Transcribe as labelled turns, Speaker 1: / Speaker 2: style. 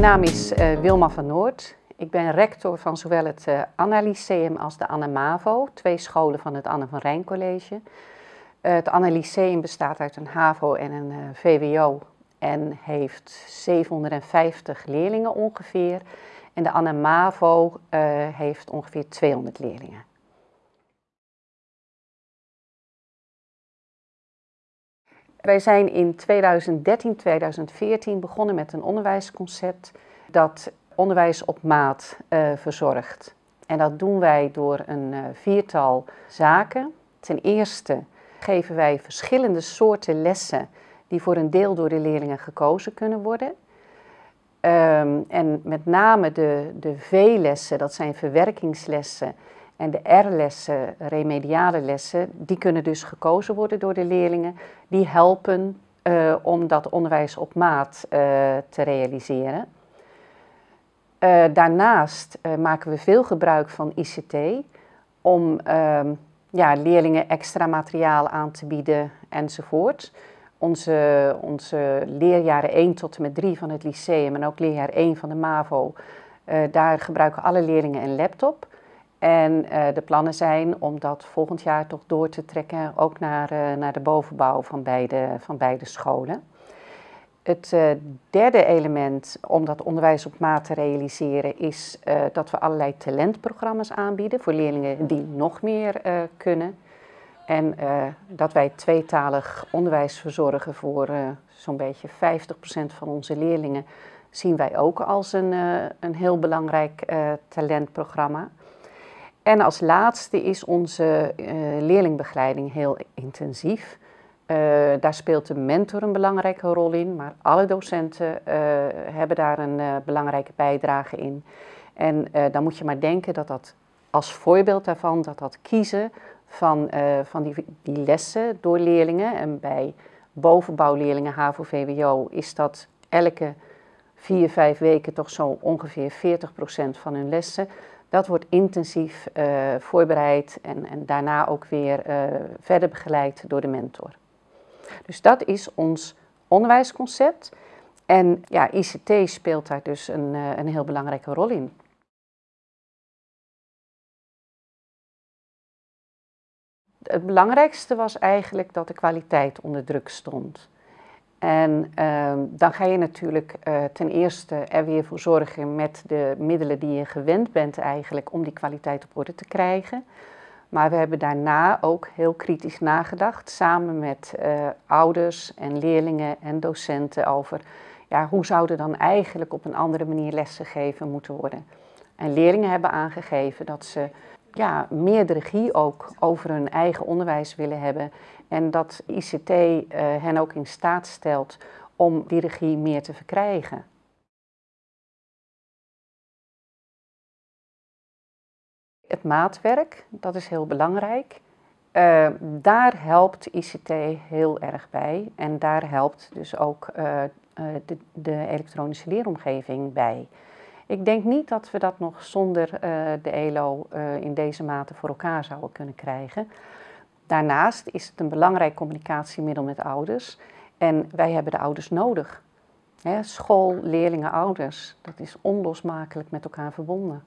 Speaker 1: Mijn naam is uh, Wilma van Noord. Ik ben rector van zowel het uh, Anna Lyceum als de Anne Mavo, twee scholen van het Anne van Rijn College. Uh, het Anna Lyceum bestaat uit een HAVO en een VWO en heeft 750 leerlingen ongeveer. En de Anne Mavo heeft ongeveer 200 leerlingen. Wij zijn in 2013, 2014 begonnen met een onderwijsconcept dat onderwijs op maat uh, verzorgt. En dat doen wij door een uh, viertal zaken. Ten eerste geven wij verschillende soorten lessen die voor een deel door de leerlingen gekozen kunnen worden. Um, en met name de, de V-lessen, dat zijn verwerkingslessen, en de R-lessen, remediale lessen, die kunnen dus gekozen worden door de leerlingen. Die helpen uh, om dat onderwijs op maat uh, te realiseren. Uh, daarnaast maken we veel gebruik van ICT om ehm, ja, leerlingen extra materiaal aan te bieden enzovoort. Onze, onze leerjaren 1 tot en met 3 van het lyceum en ook leerjaar 1 van de MAVO, daar gebruiken alle leerlingen een laptop. En uh, de plannen zijn om dat volgend jaar toch door te trekken, ook naar, uh, naar de bovenbouw van beide, van beide scholen. Het uh, derde element om dat onderwijs op maat te realiseren is dat we allerlei talentprogramma's aanbieden voor leerlingen die nog meer kunnen. En dat wij tweetalig onderwijs verzorgen voor zo'n beetje 50% van onze leerlingen zien wij ook als een, een heel belangrijk talentprogramma. En als laatste is onze uh, leerlingbegeleiding heel intensief. Uh, daar speelt de mentor een belangrijke rol in, maar alle docenten uh, hebben daar een belangrijke bijdrage in. En dan moet je maar denken dat dat als voorbeeld daarvan, dat dat kiezen van, van die, die lessen door leerlingen. En bij bovenbouwleerlingen HAVO-VWO is dat elke vier, vijf weken toch zo ongeveer 40% van hun lessen. Dat wordt intensief uh, voorbereid en, en, daarna ook weer uh, verder begeleid door de mentor. Dus dat is ons onderwijsconcept. En ja, ICT speelt daar dus een, uh, een heel belangrijke rol in. Het belangrijkste was eigenlijk dat de kwaliteit onder druk stond. En uh, dan ga je natuurlijk uh, ten eerste er weer voor zorgen met de middelen die je gewend bent eigenlijk om die kwaliteit op orde te krijgen. Maar we hebben daarna ook heel kritisch nagedacht, samen met uh, ouders en leerlingen en docenten over ja, hoe zouden dan eigenlijk op een andere manier lessen gegeven moeten worden. En leerlingen hebben aangegeven dat ze ja, meer de regie ook over hun eigen onderwijs willen hebben. En dat ICT eh, hen ook in staat stelt om die regie meer te verkrijgen. Het maatwerk, dat is heel belangrijk. Uh, daar helpt ICT heel erg bij en daar helpt dus ook uh, de, de elektronische leeromgeving bij. Ik denk niet dat we dat nog zonder uh, de ELO uh, in deze mate voor elkaar zouden kunnen krijgen. Daarnaast is het een belangrijk communicatiemiddel met ouders. En wij hebben de ouders nodig. School, leerlingen, ouders, dat is onlosmakelijk met elkaar verbonden.